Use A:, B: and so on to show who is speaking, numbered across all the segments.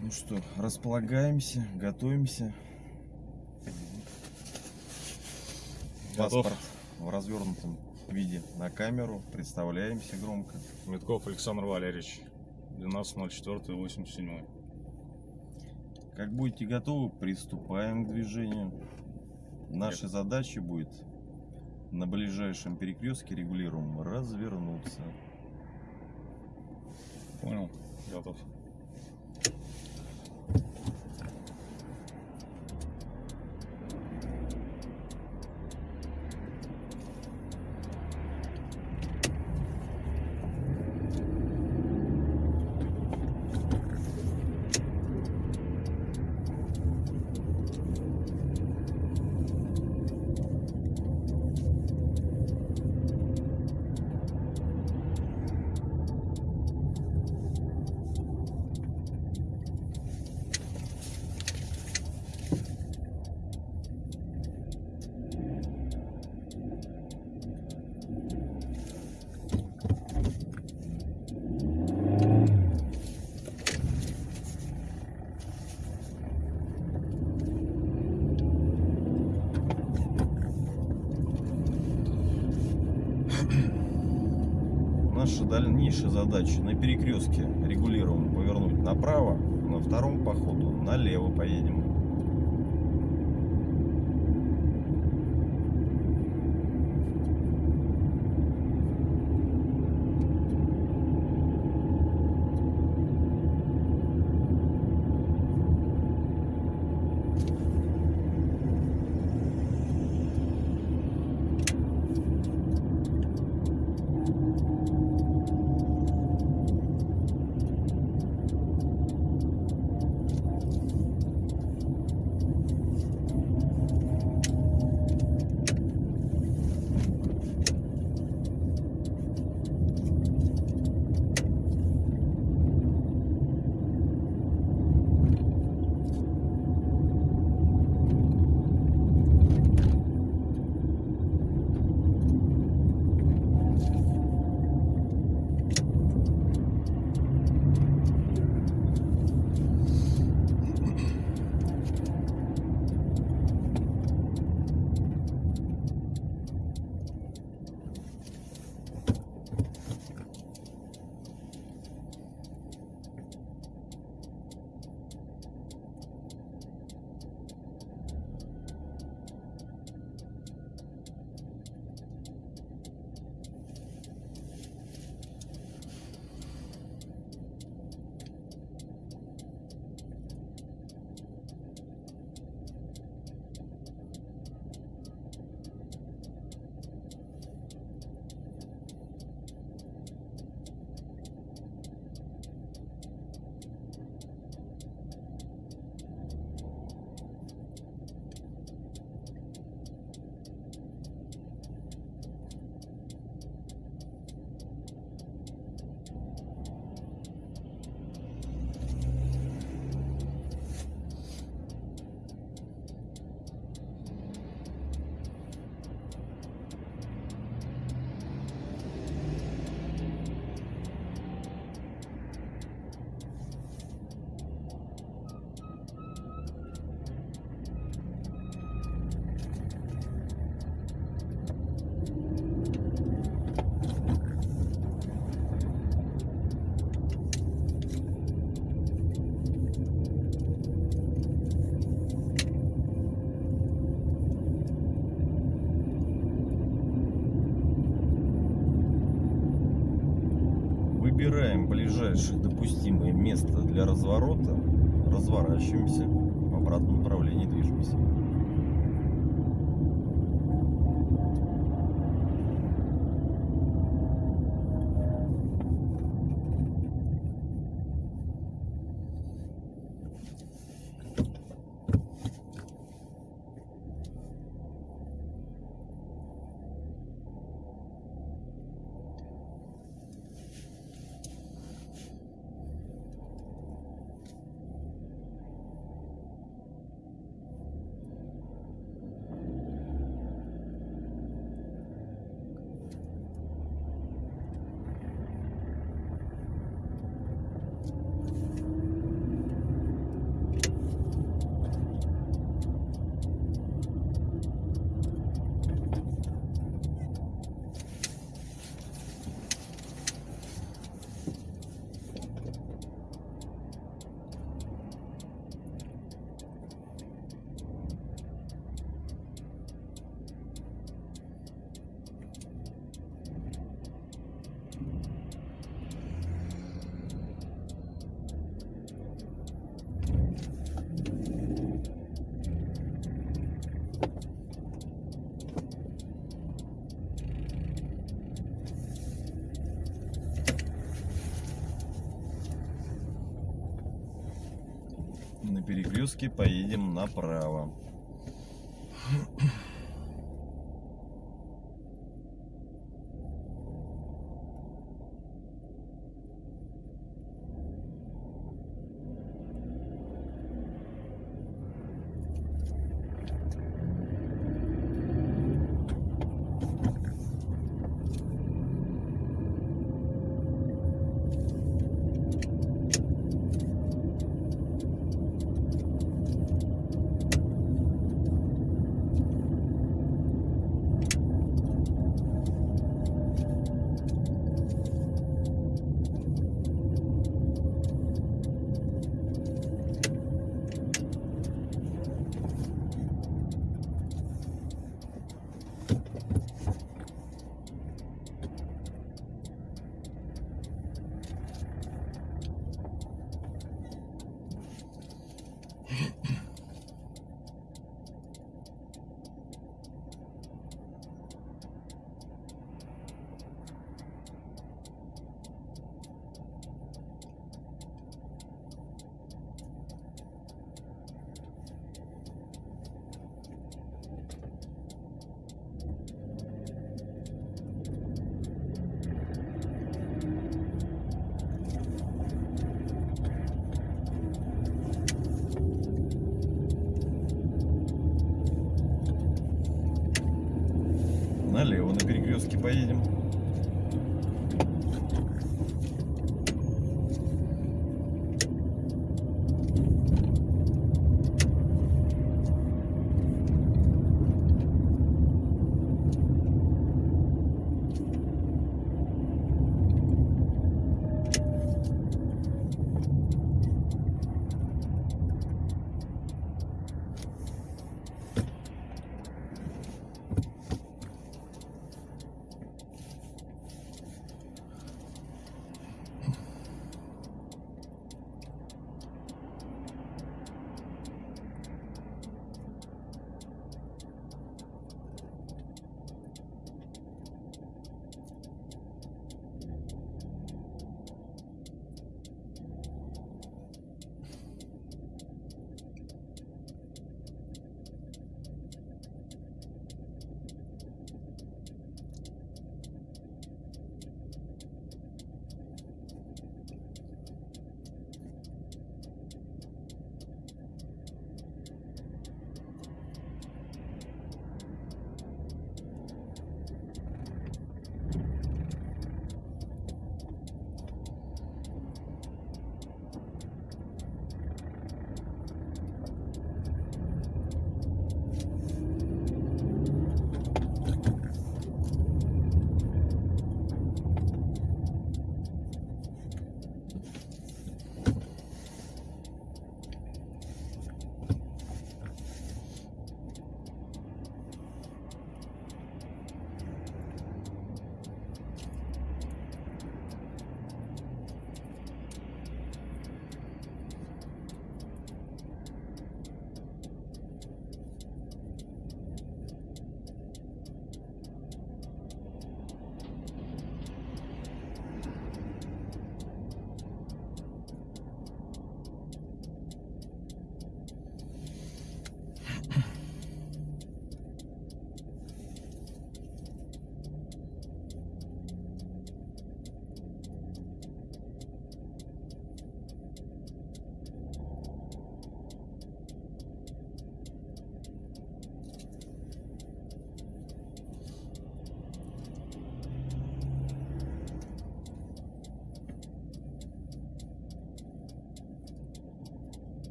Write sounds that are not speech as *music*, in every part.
A: ну что, располагаемся, готовимся.
B: Готов.
A: Паспорт в развернутом виде на камеру. Представляемся громко.
B: Митков Александр Валерьевич, 12.04.87.
A: Как будете готовы, приступаем к движению. Наша задача будет на ближайшем перекрестке регулируем развернуться.
B: Понял? Готов.
A: Наша дальнейшая задача на перекрестке регулируем повернуть направо, на втором по ходу налево поедем. Ближайшее допустимое место для разворота, разворачиваемся, в обратном направлении движемся. Перекрестке поедем направо. Налево на перекрестке поедем.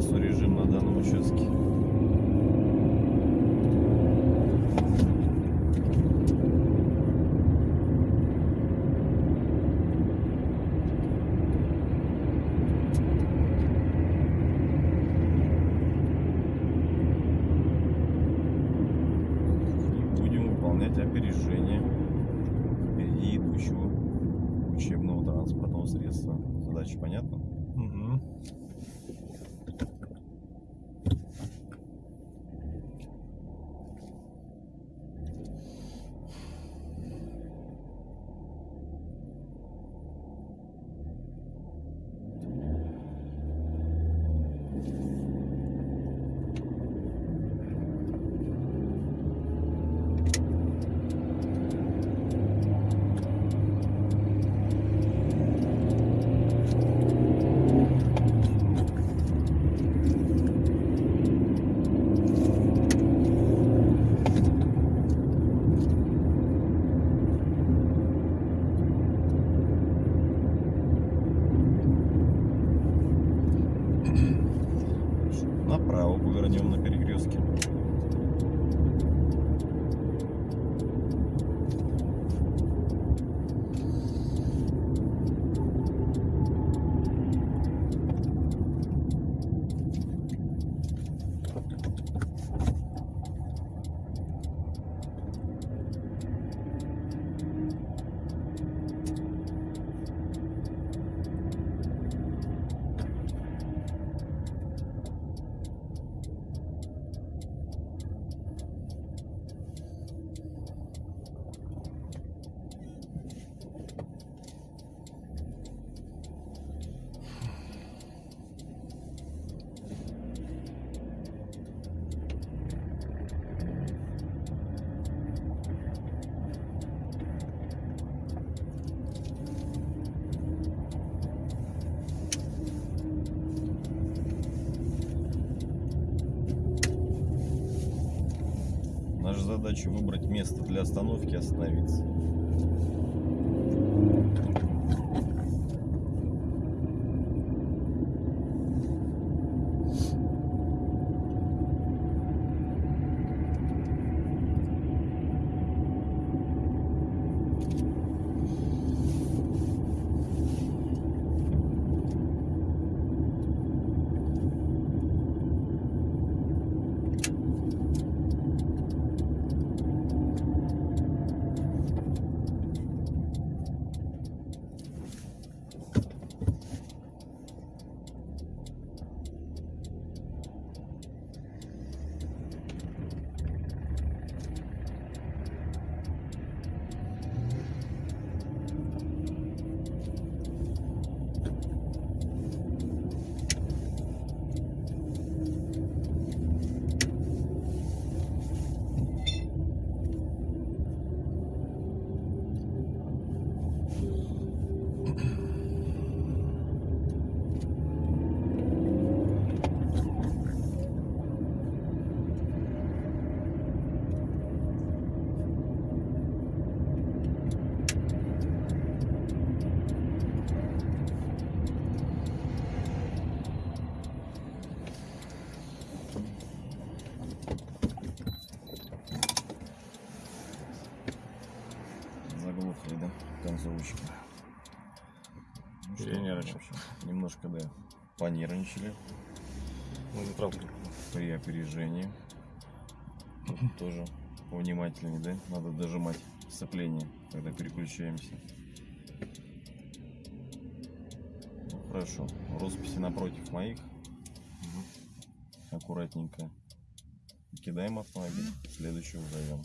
A: часу режим на данном участке. И будем выполнять опережение впереди учебного транспортного средства. Задача понятна? Угу. Наша задача выбрать место для остановки и остановиться. Заглохли, да, концовочки. Ну
B: Перенервничал.
A: Немножко, да, понервничали
B: Ну, не правда.
A: при опережении. Тут *laughs* тоже внимательнее, да? Надо дожимать сцепление, когда переключаемся. Ну, хорошо. Росписи напротив моих. Аккуратненько. Кидаем автомобиль. Следующего зовем.